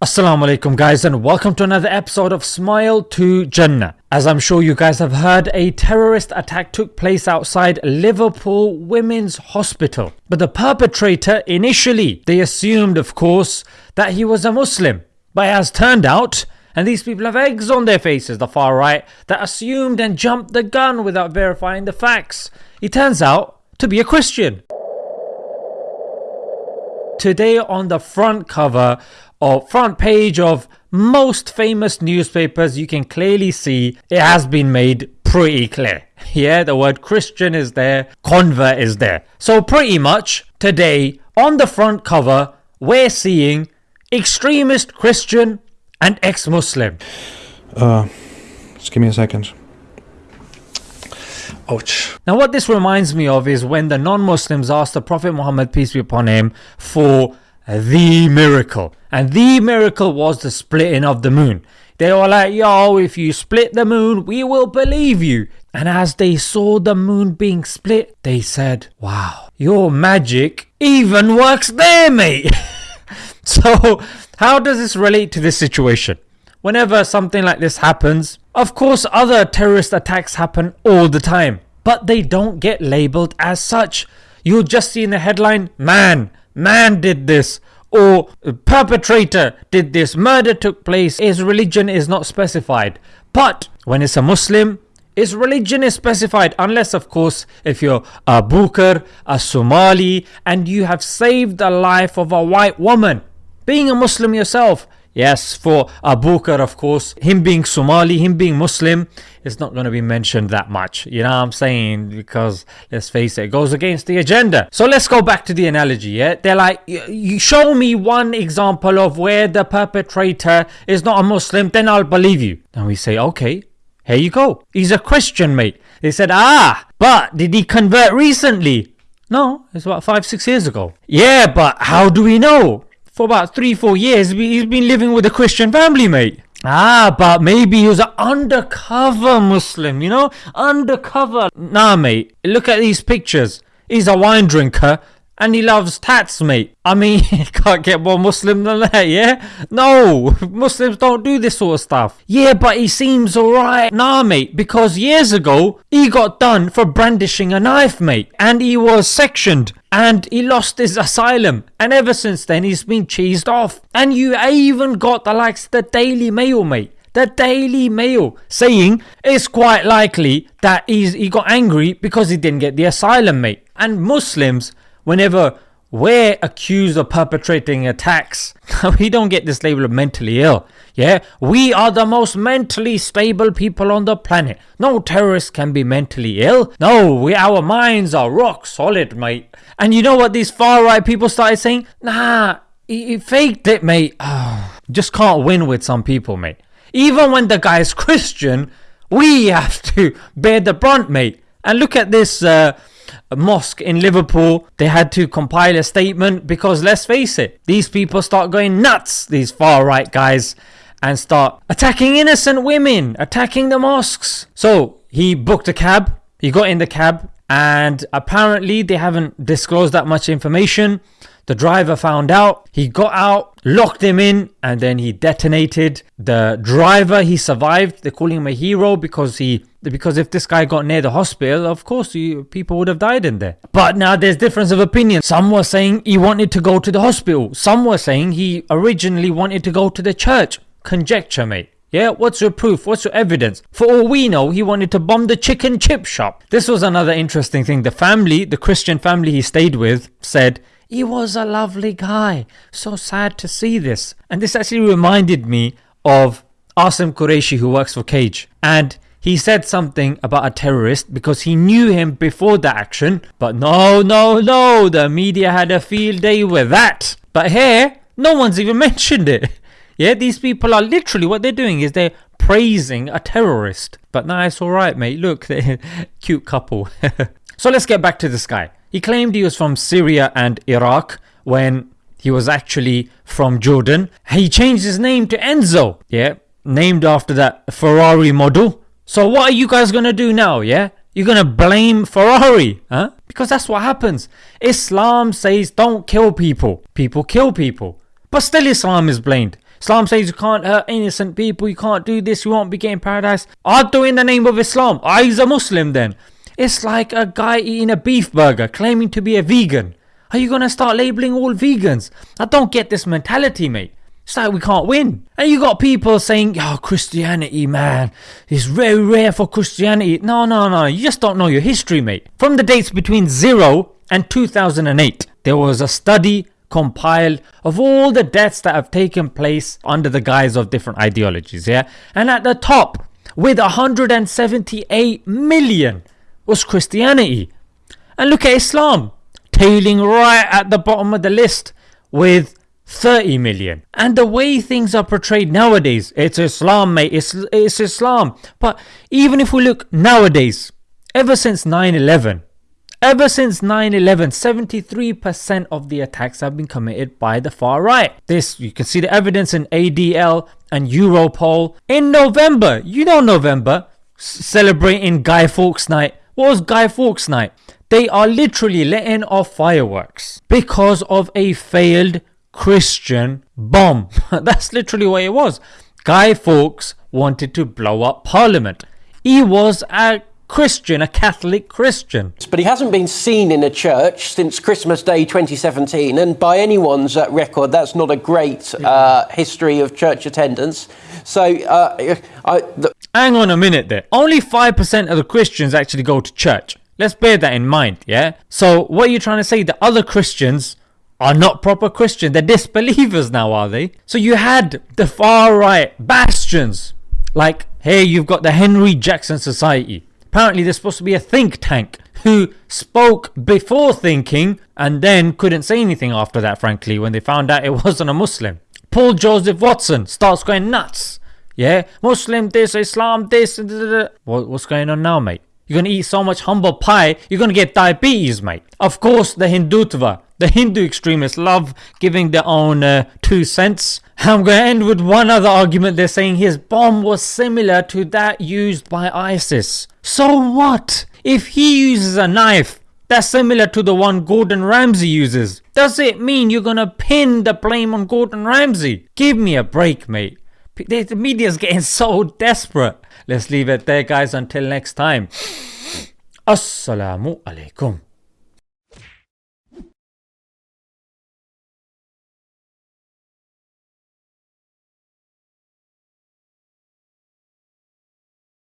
Assalamu alaikum guys and welcome to another episode of Smile to Jannah. As I'm sure you guys have heard, a terrorist attack took place outside Liverpool Women's Hospital. But the perpetrator initially, they assumed of course that he was a Muslim. But has turned out, and these people have eggs on their faces, the far right, that assumed and jumped the gun without verifying the facts. It turns out to be a Christian. Today on the front cover or front page of most famous newspapers you can clearly see it has been made pretty clear. Yeah, the word Christian is there, convert is there. So pretty much today on the front cover we're seeing extremist Christian and ex-Muslim. Uh, just give me a second. Ouch. Now what this reminds me of is when the non-Muslims asked the Prophet Muhammad peace be upon him for the miracle and the miracle was the splitting of the moon. They were like yo if you split the moon we will believe you and as they saw the moon being split they said wow your magic even works there mate. so how does this relate to this situation? Whenever something like this happens, of course other terrorist attacks happen all the time, but they don't get labelled as such. You'll just see in the headline, man, man did this, or perpetrator did this, murder took place, his religion is not specified. But when it's a Muslim, his religion is specified unless of course if you're Abu Bakr, a Somali and you have saved the life of a white woman. Being a Muslim yourself, Yes, for Abu Bakr of course, him being Somali, him being Muslim, it's not going to be mentioned that much. You know what I'm saying? Because let's face it, it goes against the agenda. So let's go back to the analogy. Yeah, they're like, you show me one example of where the perpetrator is not a Muslim, then I'll believe you. And we say, okay, here you go. He's a Christian, mate. They said, ah, but did he convert recently? No, it's about five, six years ago. Yeah, but how do we know? For about three, four years, he's been living with a Christian family, mate. Ah, but maybe he was an undercover Muslim, you know? Undercover. Nah, mate. Look at these pictures. He's a wine drinker and he loves tats, mate. I mean, can't get more Muslim than that, yeah? No, Muslims don't do this sort of stuff. Yeah, but he seems alright. Nah, mate, because years ago, he got done for brandishing a knife, mate. And he was sectioned. And he lost his asylum. And ever since then, he's been cheesed off. And you even got the likes of the Daily Mail, mate the Daily Mail saying it's quite likely that he's, he got angry because he didn't get the asylum mate. And Muslims whenever we're accused of perpetrating attacks, we don't get this label of mentally ill. Yeah, we are the most mentally stable people on the planet. No terrorist can be mentally ill. No, we our minds are rock solid, mate. And you know what these far right people started saying? Nah, he, faked it, mate. Oh, just can't win with some people, mate. Even when the guy is Christian, we have to bear the brunt, mate. And look at this. Uh, mosque in Liverpool, they had to compile a statement because let's face it, these people start going nuts, these far right guys, and start attacking innocent women, attacking the mosques. So he booked a cab, he got in the cab, and apparently they haven't disclosed that much information. The driver found out, he got out, locked him in, and then he detonated. The driver, he survived. They're calling him a hero because he because if this guy got near the hospital, of course he, people would have died in there. But now there's difference of opinion. Some were saying he wanted to go to the hospital. Some were saying he originally wanted to go to the church. Conjecture, mate. Yeah, what's your proof? What's your evidence? For all we know, he wanted to bomb the chicken chip shop. This was another interesting thing. The family, the Christian family he stayed with, said he was a lovely guy. So sad to see this. And this actually reminded me of Asim Qureshi who works for Cage. And he said something about a terrorist because he knew him before the action. But no, no, no, the media had a field day with that. But here, no one's even mentioned it. Yeah, these people are literally what they're doing is they're praising a terrorist. But nah, it's alright, mate. Look, they're a cute couple. so let's get back to this guy. He claimed he was from Syria and Iraq when he was actually from Jordan. He changed his name to Enzo, yeah, named after that Ferrari model. So what are you guys gonna do now, yeah? You're gonna blame Ferrari, huh? Because that's what happens. Islam says don't kill people. People kill people. But still Islam is blamed. Islam says you can't hurt innocent people, you can't do this, you won't be getting paradise. I'll do in the name of Islam. Ah, I is a Muslim then. It's like a guy eating a beef burger claiming to be a vegan. Are you gonna start labeling all vegans? I don't get this mentality, mate. It's like we can't win. And you got people saying, oh, Christianity, man, it's very rare for Christianity. No, no, no, you just don't know your history, mate. From the dates between 0 and 2008, there was a study compiled of all the deaths that have taken place under the guise of different ideologies, yeah? And at the top, with 178 million, was Christianity. And look at Islam, tailing right at the bottom of the list with 30 million. And the way things are portrayed nowadays, it's Islam, mate, it's, it's Islam. But even if we look nowadays, ever since 9 11, Ever since 9-11, 73% of the attacks have been committed by the far right. This, you can see the evidence in ADL and Europol. In November, you know November, celebrating Guy Fawkes Night. Was Guy Fawkes Night? They are literally letting off fireworks because of a failed Christian bomb. That's literally what it was. Guy Fawkes wanted to blow up Parliament. He was a Christian, a Catholic Christian. But he hasn't been seen in a church since Christmas Day 2017, and by anyone's uh, record, that's not a great uh, history of church attendance. So, uh, I, the- hang on a minute there. Only 5% of the Christians actually go to church. Let's bear that in mind, yeah? So, what are you trying to say? The other Christians are not proper Christian. They're disbelievers now, are they? So you had the far right bastions. Like, hey, you've got the Henry Jackson Society. Apparently, there's supposed to be a think tank who spoke before thinking and then couldn't say anything after that, frankly, when they found out it wasn't a Muslim. Paul Joseph Watson starts going nuts. Yeah, Muslim this, Islam this. What's going on now, mate? You're gonna eat so much humble pie, you're gonna get diabetes, mate. Of course, the Hindutva, the Hindu extremists love giving their own uh, two cents. I'm going to end with one other argument. They're saying his bomb was similar to that used by ISIS. So what? If he uses a knife that's similar to the one Gordon Ramsay uses, does it mean you're going to pin the blame on Gordon Ramsay? Give me a break, mate. The media's getting so desperate. Let's leave it there, guys. Until next time. Assalamu alaikum.